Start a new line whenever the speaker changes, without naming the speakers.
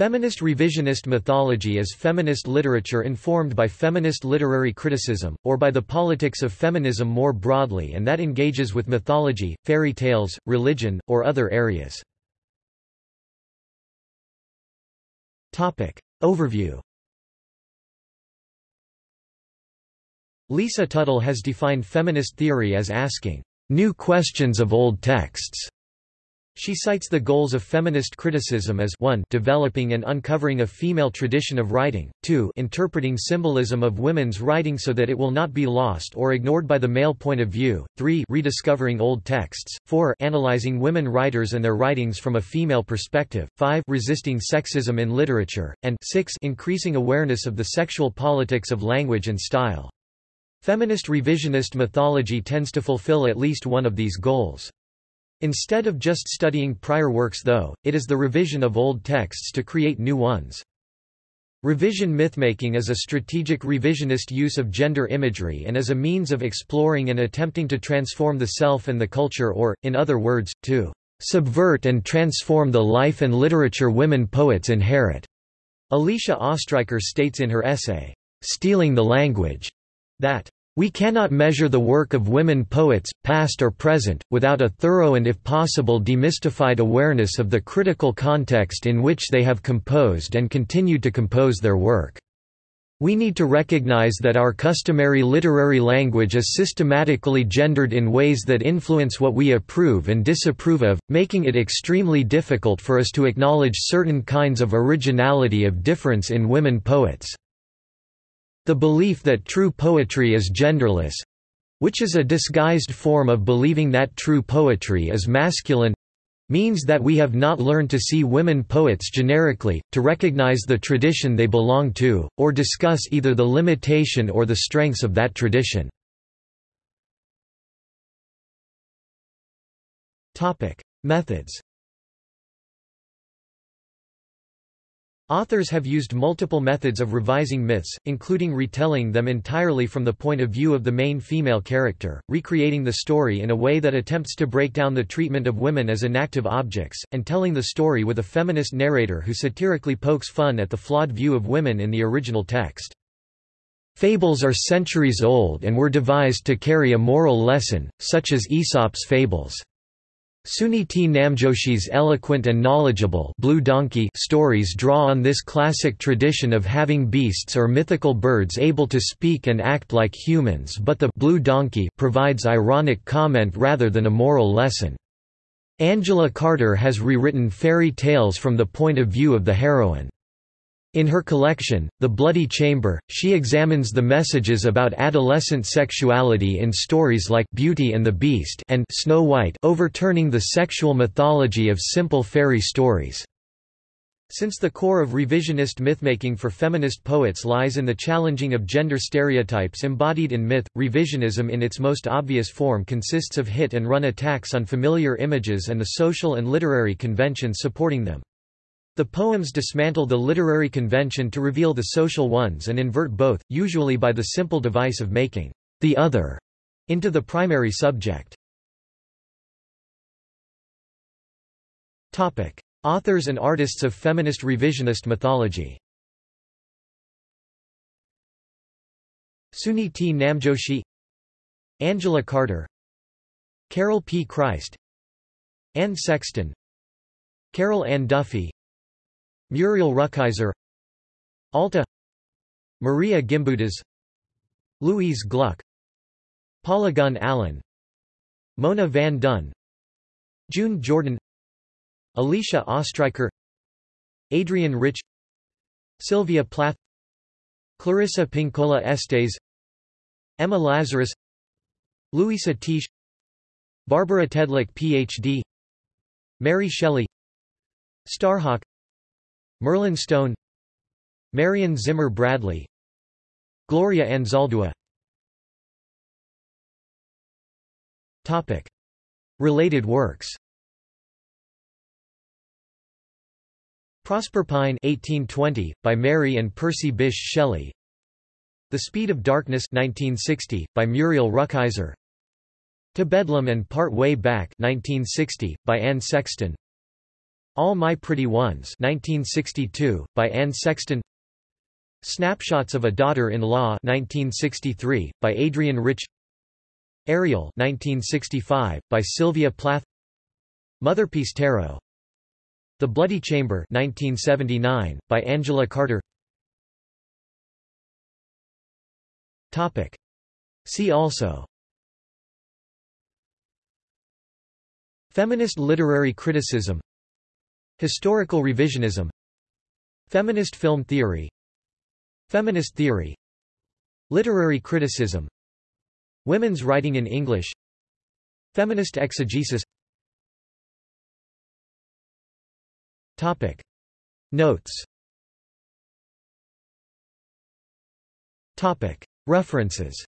Feminist revisionist mythology is feminist literature informed by feminist literary criticism, or by the politics of feminism more broadly and that engages with mythology, fairy tales, religion, or other areas. Overview Lisa Tuttle has defined feminist theory as asking, "...new questions of old texts." She cites the goals of feminist criticism as 1 developing and uncovering a female tradition of writing, 2 interpreting symbolism of women's writing so that it will not be lost or ignored by the male point of view, 3 rediscovering old texts, 4 analyzing women writers and their writings from a female perspective, 5 resisting sexism in literature, and 6 increasing awareness of the sexual politics of language and style. Feminist revisionist mythology tends to fulfill at least one of these goals. Instead of just studying prior works though, it is the revision of old texts to create new ones. Revision mythmaking is a strategic revisionist use of gender imagery and is a means of exploring and attempting to transform the self and the culture or, in other words, to subvert and transform the life and literature women poets inherit. Alicia Ostriker states in her essay, Stealing the Language, that we cannot measure the work of women poets, past or present, without a thorough and if possible demystified awareness of the critical context in which they have composed and continued to compose their work. We need to recognize that our customary literary language is systematically gendered in ways that influence what we approve and disapprove of, making it extremely difficult for us to acknowledge certain kinds of originality of difference in women poets. The belief that true poetry is genderless which is a disguised form of believing that true poetry is masculine means that we have not learned to see women poets generically, to recognize the tradition they belong to, or discuss either the limitation or the strengths of that tradition. Methods Authors have used multiple methods of revising myths, including retelling them entirely from the point of view of the main female character, recreating the story in a way that attempts to break down the treatment of women as inactive objects, and telling the story with a feminist narrator who satirically pokes fun at the flawed view of women in the original text. Fables are centuries old and were devised to carry a moral lesson, such as Aesop's fables. Suniti Namjoshi's eloquent and knowledgeable Blue Donkey stories draw on this classic tradition of having beasts or mythical birds able to speak and act like humans but the Blue Donkey provides ironic comment rather than a moral lesson. Angela Carter has rewritten fairy tales from the point of view of the heroine. In her collection, The Bloody Chamber, she examines the messages about adolescent sexuality in stories like Beauty and the Beast and Snow White overturning the sexual mythology of simple fairy stories. Since the core of revisionist mythmaking for feminist poets lies in the challenging of gender stereotypes embodied in myth, revisionism in its most obvious form consists of hit-and-run attacks on familiar images and the social and literary conventions supporting them. The poems dismantle the literary convention to reveal the social ones and invert both, usually by the simple device of making the other into the primary subject. Topic: Authors and artists of feminist revisionist mythology. Suniti Namjoshi Angela Carter Carol P. Christ Anne Sexton Carol Ann Duffy Muriel Rukeyser Alta Maria Gimbutas Louise Gluck Paula Gunn Allen Mona Van Duyn June Jordan Alicia Ostriker Adrienne Rich Sylvia Plath Clarissa Pinkola Estes Emma Lazarus Luisa Teish Barbara Tedlock Ph.D. Mary Shelley Starhawk Merlin Stone Marion Zimmer Bradley Gloria Anzaldúa Topic. Related works. Proserpine 1820, by Mary and Percy Bysshe Shelley. The Speed of Darkness 1960, by Muriel Rukeyser To Bedlam and Part Way Back 1960, by Anne Sexton All My Pretty Ones 1962, by Anne Sexton. Snapshots of a Daughter-in-Law 1963, by Adrienne Rich. Ariel 1965, by Sylvia Plath. Motherpeace Tarot. The Bloody Chamber 1979, by Angela Carter. Topic. See also. Feminist literary criticism Historical revisionism. Feminist film theory. Feminist theory. Literary criticism. Women's writing in English. Feminist exegesis. Topic. Notes. Topic. References